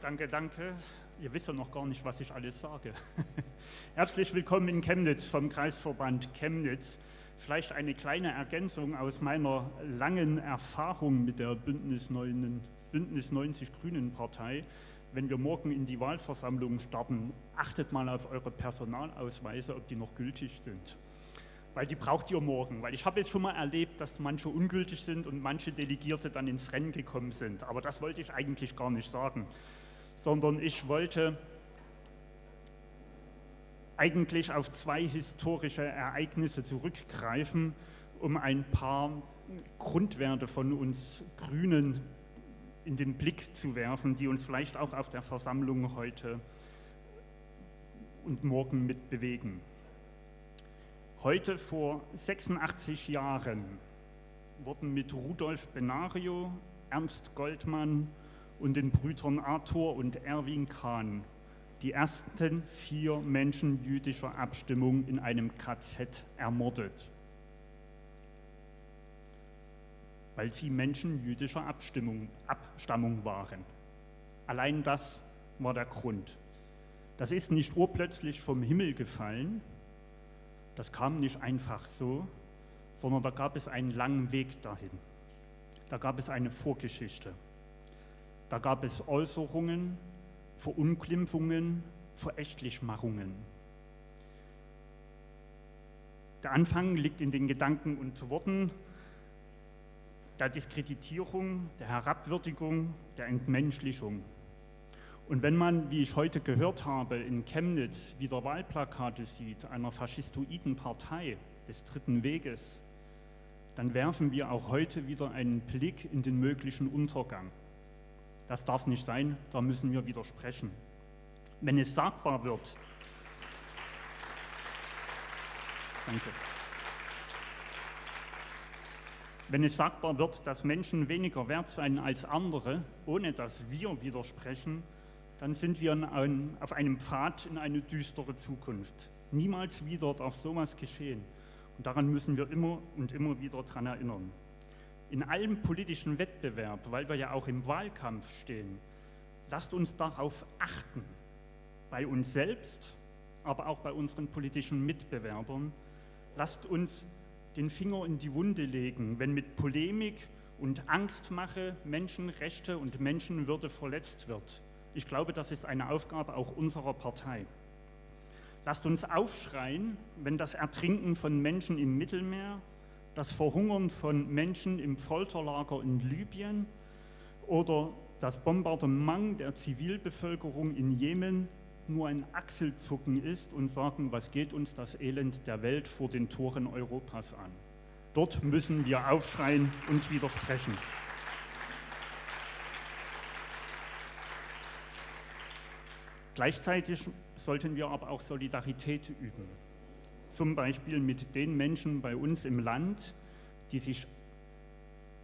Danke, danke. Ihr wisst ja noch gar nicht, was ich alles sage. Herzlich willkommen in Chemnitz vom Kreisverband Chemnitz. Vielleicht eine kleine Ergänzung aus meiner langen Erfahrung mit der Bündnis, 9, Bündnis 90 Grünen Partei. Wenn wir morgen in die Wahlversammlung starten, achtet mal auf eure Personalausweise, ob die noch gültig sind weil die braucht ihr morgen. Weil ich habe jetzt schon mal erlebt, dass manche ungültig sind und manche Delegierte dann ins Rennen gekommen sind. Aber das wollte ich eigentlich gar nicht sagen, sondern ich wollte eigentlich auf zwei historische Ereignisse zurückgreifen, um ein paar Grundwerte von uns Grünen in den Blick zu werfen, die uns vielleicht auch auf der Versammlung heute und morgen mit bewegen. Heute vor 86 Jahren wurden mit Rudolf Benario, Ernst Goldmann und den Brüdern Arthur und Erwin Kahn die ersten vier Menschen jüdischer Abstimmung in einem KZ ermordet, weil sie Menschen jüdischer Abstimmung, Abstammung waren. Allein das war der Grund. Das ist nicht urplötzlich vom Himmel gefallen, das kam nicht einfach so, sondern da gab es einen langen Weg dahin. Da gab es eine Vorgeschichte. Da gab es Äußerungen, Verunglimpfungen, Verächtlichmachungen. Der Anfang liegt in den Gedanken und Worten der Diskreditierung, der Herabwürdigung, der Entmenschlichung. Und wenn man, wie ich heute gehört habe, in Chemnitz wieder Wahlplakate sieht einer faschistoiden Partei des Dritten Weges, dann werfen wir auch heute wieder einen Blick in den möglichen Untergang. Das darf nicht sein, da müssen wir widersprechen. Wenn es sagbar wird, danke. Wenn es sagbar wird, dass Menschen weniger wert seien als andere, ohne dass wir widersprechen, dann sind wir ein, auf einem Pfad in eine düstere Zukunft. Niemals wieder darf sowas geschehen. Und daran müssen wir immer und immer wieder daran erinnern. In allem politischen Wettbewerb, weil wir ja auch im Wahlkampf stehen, lasst uns darauf achten, bei uns selbst, aber auch bei unseren politischen Mitbewerbern. Lasst uns den Finger in die Wunde legen, wenn mit Polemik und Angstmache Menschenrechte und Menschenwürde verletzt wird. Ich glaube, das ist eine Aufgabe auch unserer Partei. Lasst uns aufschreien, wenn das Ertrinken von Menschen im Mittelmeer, das Verhungern von Menschen im Folterlager in Libyen oder das Bombardement der Zivilbevölkerung in Jemen nur ein Achselzucken ist und sagen, was geht uns das Elend der Welt vor den Toren Europas an. Dort müssen wir aufschreien und widersprechen. Gleichzeitig sollten wir aber auch Solidarität üben. Zum Beispiel mit den Menschen bei uns im Land, die sich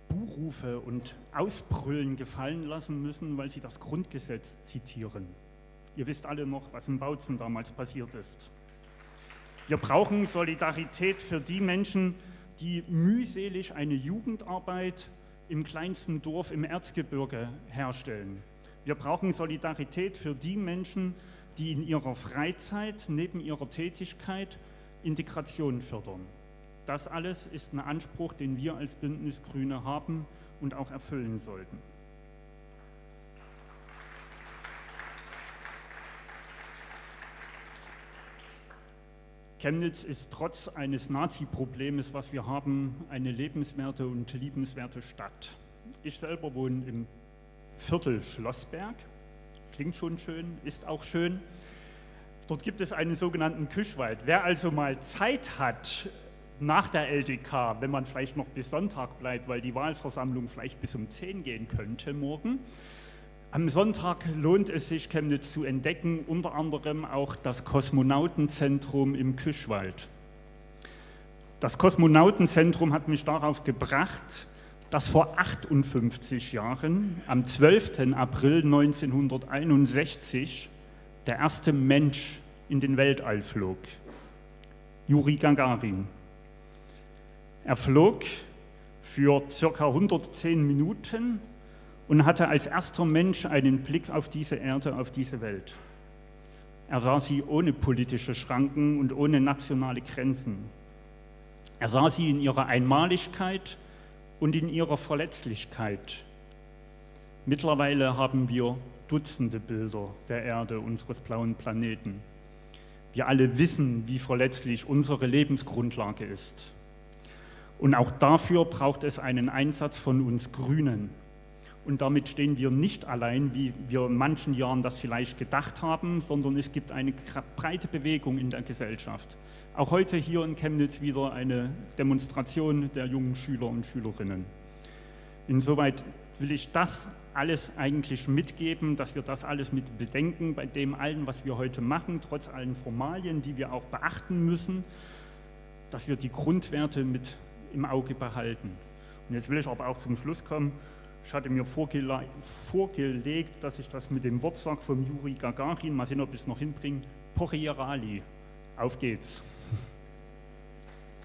Buhrufe und Ausbrüllen gefallen lassen müssen, weil sie das Grundgesetz zitieren. Ihr wisst alle noch, was in Bautzen damals passiert ist. Wir brauchen Solidarität für die Menschen, die mühselig eine Jugendarbeit im kleinsten Dorf im Erzgebirge herstellen wir brauchen Solidarität für die Menschen, die in ihrer Freizeit neben ihrer Tätigkeit Integration fördern. Das alles ist ein Anspruch, den wir als Bündnis Grüne haben und auch erfüllen sollten. Chemnitz ist trotz eines Nazi-Problems, was wir haben, eine lebenswerte und liebenswerte Stadt. Ich selber wohne im Viertel Schlossberg. Klingt schon schön, ist auch schön. Dort gibt es einen sogenannten Küschwald. Wer also mal Zeit hat nach der LDK, wenn man vielleicht noch bis Sonntag bleibt, weil die Wahlversammlung vielleicht bis um 10 gehen könnte morgen, am Sonntag lohnt es sich, Chemnitz zu entdecken, unter anderem auch das Kosmonautenzentrum im Küschwald. Das Kosmonautenzentrum hat mich darauf gebracht, dass vor 58 Jahren, am 12. April 1961, der erste Mensch in den Weltall flog, Juri Gagarin. Er flog für circa 110 Minuten und hatte als erster Mensch einen Blick auf diese Erde, auf diese Welt. Er sah sie ohne politische Schranken und ohne nationale Grenzen. Er sah sie in ihrer Einmaligkeit und in ihrer Verletzlichkeit. Mittlerweile haben wir Dutzende Bilder der Erde, unseres blauen Planeten. Wir alle wissen, wie verletzlich unsere Lebensgrundlage ist. Und auch dafür braucht es einen Einsatz von uns Grünen. Und damit stehen wir nicht allein, wie wir in manchen Jahren das vielleicht gedacht haben, sondern es gibt eine breite Bewegung in der Gesellschaft. Auch heute hier in Chemnitz wieder eine Demonstration der jungen Schüler und Schülerinnen. Insoweit will ich das alles eigentlich mitgeben, dass wir das alles mit bedenken bei dem allen, was wir heute machen, trotz allen Formalien, die wir auch beachten müssen, dass wir die Grundwerte mit im Auge behalten. Und jetzt will ich aber auch zum Schluss kommen. Ich hatte mir vorgele vorgelegt, dass ich das mit dem Wort sage vom Juri Gagarin, mal sehen, ob ich es noch hinbringe, Porierali. Auf geht's.